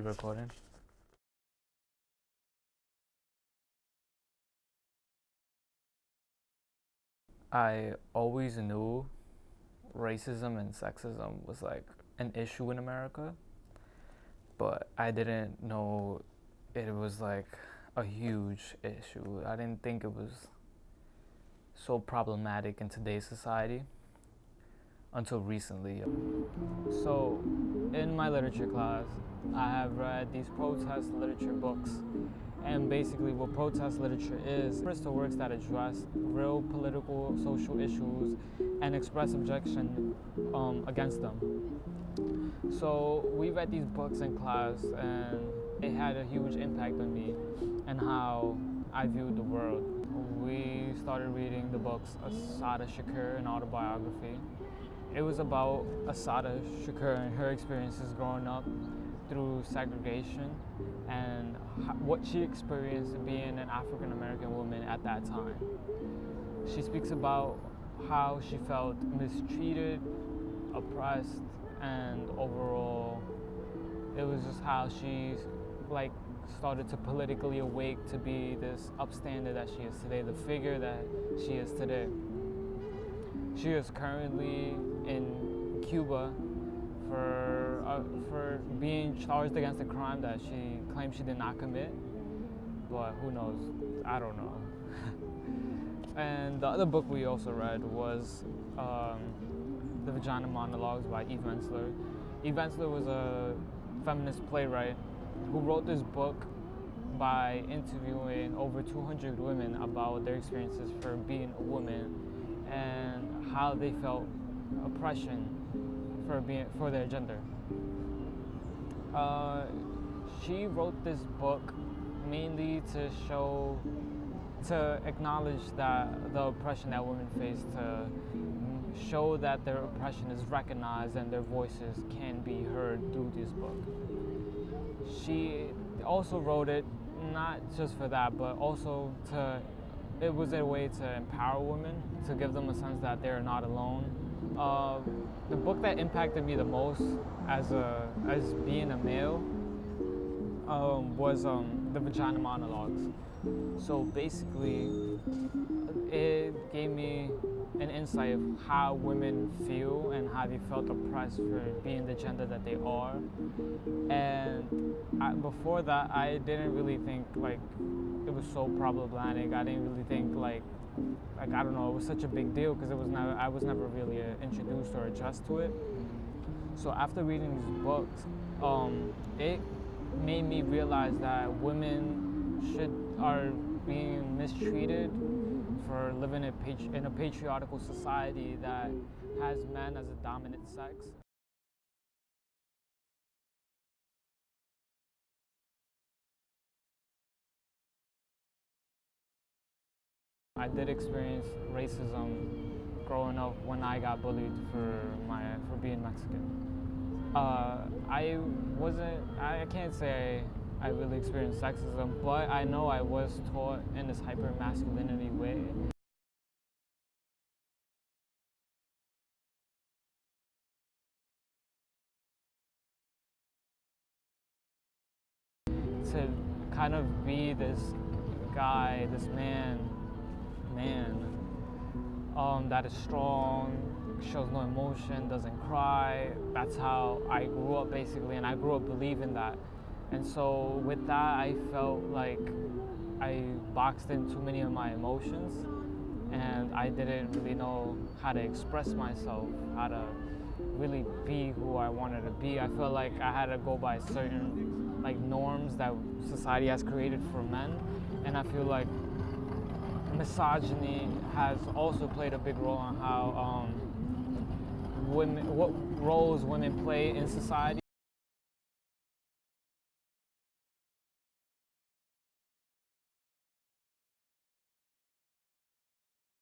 already recording. I always knew racism and sexism was like an issue in America, but I didn't know it was like a huge issue. I didn't think it was so problematic in today's society until recently. So, in my literature class, I have read these protest literature books. And basically, what protest literature is, it's the works that address real political, social issues and express objection um, against them. So, we read these books in class, and it had a huge impact on me and how I viewed the world. We started reading the books Assata Shakur, an autobiography, it was about Assata Shakur and her experiences growing up through segregation and what she experienced being an African American woman at that time. She speaks about how she felt mistreated, oppressed, and overall, it was just how she like started to politically awake to be this upstander that she is today, the figure that she is today. She is currently in Cuba for uh, for being charged against a crime that she claims she did not commit. But who knows? I don't know. and the other book we also read was um, The Vagina Monologues by Eve Ensler. Eve Ensler was a feminist playwright who wrote this book by interviewing over 200 women about their experiences for being a woman and how they felt oppression for being for their gender. Uh, she wrote this book mainly to show, to acknowledge that the oppression that women face, to show that their oppression is recognized and their voices can be heard through this book. She also wrote it not just for that, but also to it was a way to empower women, to give them a sense that they're not alone. Uh, the book that impacted me the most as a as being a male um, was um, the Vagina Monologues. So basically, it gave me an insight of how women feel and how they felt oppressed for being the gender that they are. And I, before that, I didn't really think like it was so problematic. I didn't really think like like I don't know, it was such a big deal because it was never I was never really uh, introduced or addressed to it. So after reading these books, um, it made me realize that women should are being mistreated for living in a patriarchal society that has men as a dominant sex. I did experience racism growing up when I got bullied for my for being Mexican. Uh, I wasn't. I can't say I really experienced sexism, but I know I was taught in this hyper masculinity way. To kind of be this guy, this man man that is strong, shows no emotion, doesn't cry. That's how I grew up basically, and I grew up believing that. And so with that, I felt like I boxed in too many of my emotions, and I didn't really know how to express myself, how to really be who I wanted to be. I felt like I had to go by certain like norms that society has created for men, and I feel like misogyny has also played a big role on how um, women, what roles women play in society.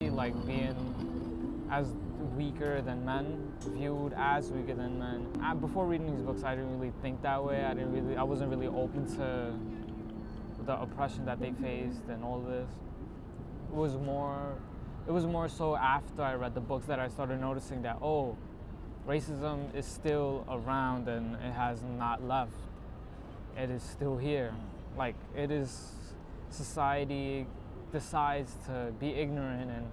Like being as weaker than men, viewed as weaker than men. I, before reading these books, I didn't really think that way. I didn't really, I wasn't really open to the oppression that they faced and all this was more it was more so after I read the books that I started noticing that oh racism is still around and it has not left it is still here. Mm. Like it is society decides to be ignorant and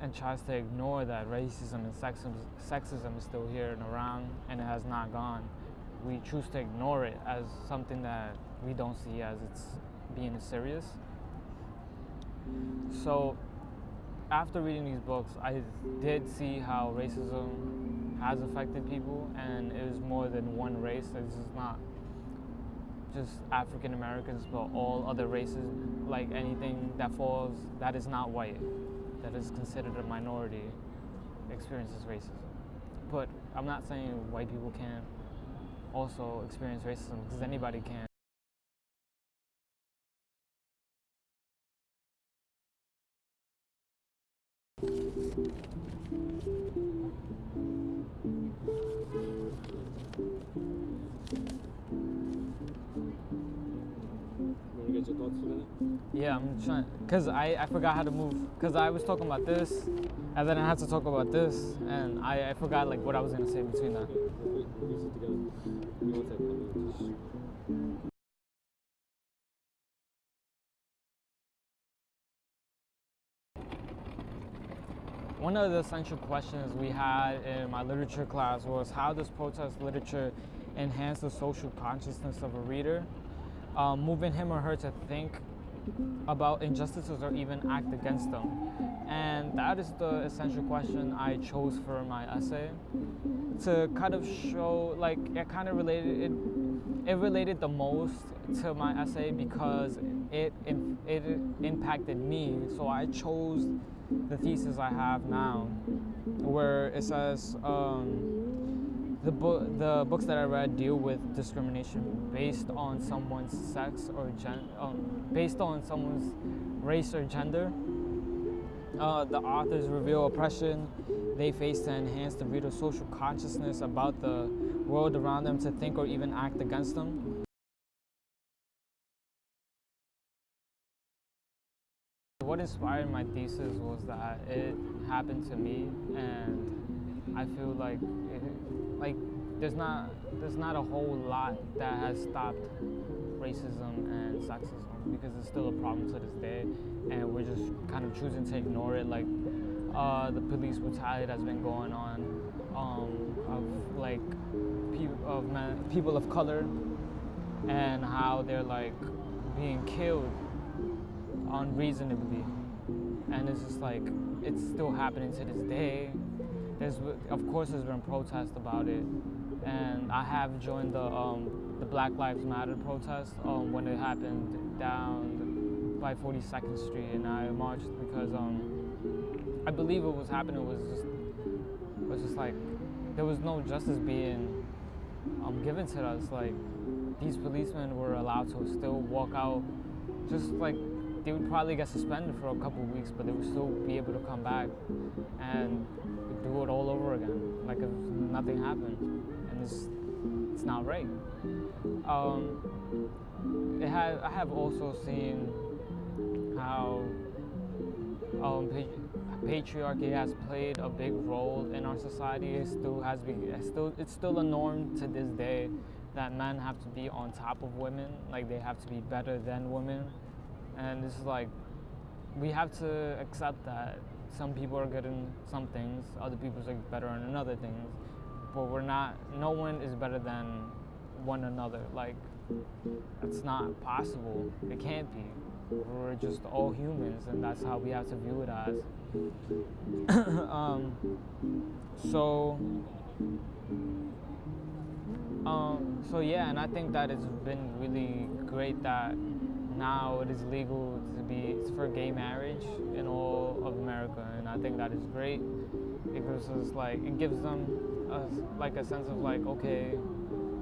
and tries to ignore that racism and sexism, sexism is still here and around and it has not gone. We choose to ignore it as something that we don't see as it's being serious. So after reading these books, I did see how racism has affected people, and it was more than one race. Is not just African Americans, but all other races. Like anything that falls that is not white, that is considered a minority, experiences racism. But I'm not saying white people can't also experience racism because anybody can. Yeah, I'm trying because I, I forgot how to move because I was talking about this and then I had to talk about this and I, I forgot like what I was gonna say between that. One of the essential questions we had in my literature class was how does protest literature enhance the social consciousness of a reader, um, moving him or her to think about injustices or even act against them? And that is the essential question I chose for my essay to kind of show, like, it kind of related, it, it related the most to my essay because it, im- it impacted me. So I chose the thesis I have now, where it says um, the book, the books that I read deal with discrimination based on someone's sex or gen, um, based on someone's race or gender. Uh, the authors reveal oppression they face to enhance the reader's social consciousness about the world around them to think or even act against them. What inspired my thesis was that it happened to me, and I feel like it, like there's not there's not a whole lot that has stopped racism and sexism because it's still a problem to this day, and we're just kind of choosing to ignore it. Like uh, the police brutality that's been going on um, of like people of men, people of color, and how they're like being killed unreasonably. And it's just like it's still happening to this day there's of course there's been protests about it. And i have joined the um, the black lives matter protest um, when it happened down by 42nd street. And i marched because um, i believe what was happening was just was just like there was no justice being um, given to us. Like these policemen were allowed to still walk out. Just like they would probably get suspended for a couple weeks, but they would still be able to come back. And do it all over again, like if nothing happened, and it's it's not right. Um, it I have also seen how um, pa- patriarchy has played a big role in our society. It still has been, it's still, it's still a norm to this day that men have to be on top of women, like they have to be better than women and it's like we have to accept that some people are good in some things, other people are better in other things, but we're not. No one is better than one another. Like it's not possible. It can't be. We're just all humans, and that's how we have to view it as. um, so. Um, so yeah, and I think that it's been really great that now it is legal to be for gay marriage in all of America, and I think that is great. Us like it gives them a, like a sense of like okay,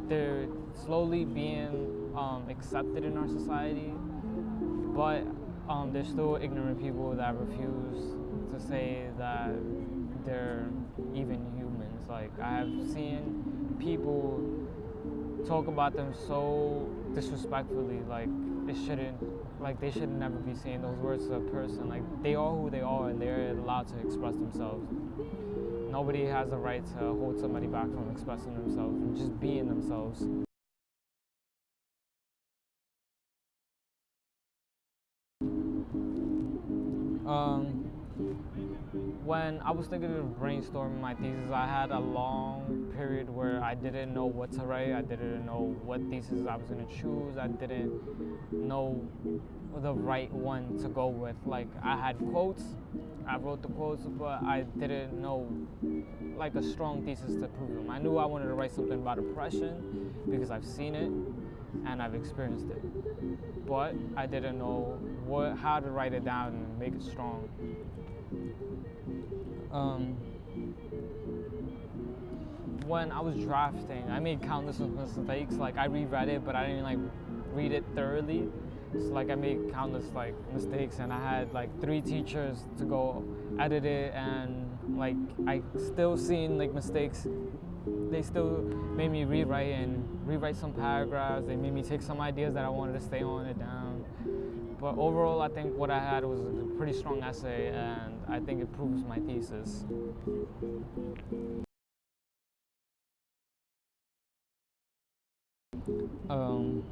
they're slowly being um, accepted in our society, but um, there's still ignorant people that refuse to say that they're even humans. Like I have seen people talk about them so disrespectfully, like it shouldn't, like they should never be saying those words to a person. Like they are who they are, and they're allowed to express themselves. Nobody has the right to hold somebody back from expressing themselves and just being themselves. When I was thinking of brainstorming my thesis, I had a long period where I didn't know what to write. I didn't know what thesis I was going to choose. I didn't know the right one to go with. Like I had quotes, I wrote the quotes, but I didn't know like a strong thesis to prove them. I knew I wanted to write something about oppression because I've seen it and I've experienced it, but I didn't know what how to write it down and make it strong. Um, when I was drafting, I made countless mistakes. Like I reread it, but I didn't like read it thoroughly. So like I made countless like mistakes, and I had like three teachers to go edit it, and like I still seen like mistakes. They still made me rewrite and rewrite some paragraphs. They made me take some ideas that I wanted to stay on it down. But overall, I think what I had was a pretty strong essay, and I think it proves my thesis. Um,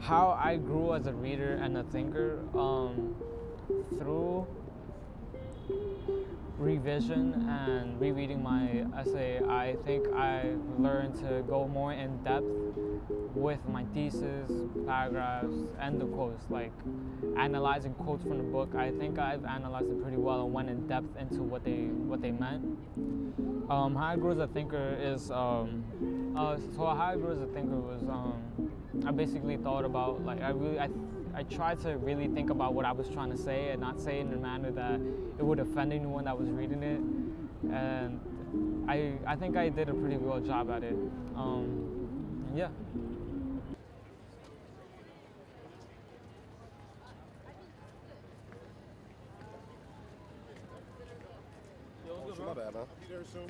how I grew as a reader and a thinker um, through revision and rereading my essay, I think I learned to go more in depth with my thesis, paragraphs, and the quotes. Like analyzing quotes from the book, I think I've analyzed it pretty well and went in depth into what they what they meant. Um, how I grew as a thinker is um, uh, so how I grew as a thinker was um, I basically thought about like I really I I tried to really think about what I was trying to say and not say it in a manner that it would offend anyone that was reading it. And I, I think I did a pretty good job at it. Um, yeah. Oh, shit, my bad, man. You there soon?